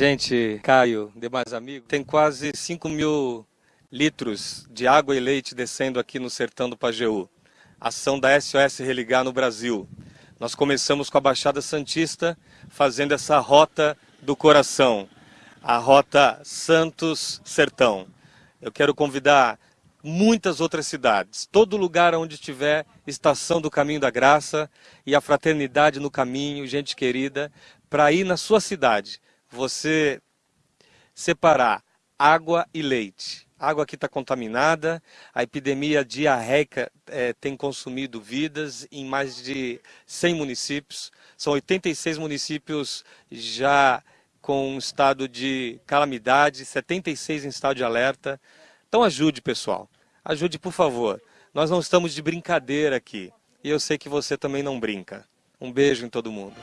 Gente, Caio, demais amigos, tem quase 5 mil litros de água e leite descendo aqui no sertão do Pajeú. Ação da SOS Religar no Brasil. Nós começamos com a Baixada Santista, fazendo essa rota do coração, a rota Santos-Sertão. Eu quero convidar muitas outras cidades, todo lugar onde tiver estação do Caminho da Graça e a fraternidade no caminho, gente querida, para ir na sua cidade, você separar água e leite. A água aqui está contaminada, a epidemia diarreica é, tem consumido vidas em mais de 100 municípios. São 86 municípios já com estado de calamidade, 76 em estado de alerta. Então ajude, pessoal. Ajude, por favor. Nós não estamos de brincadeira aqui. E eu sei que você também não brinca. Um beijo em todo mundo.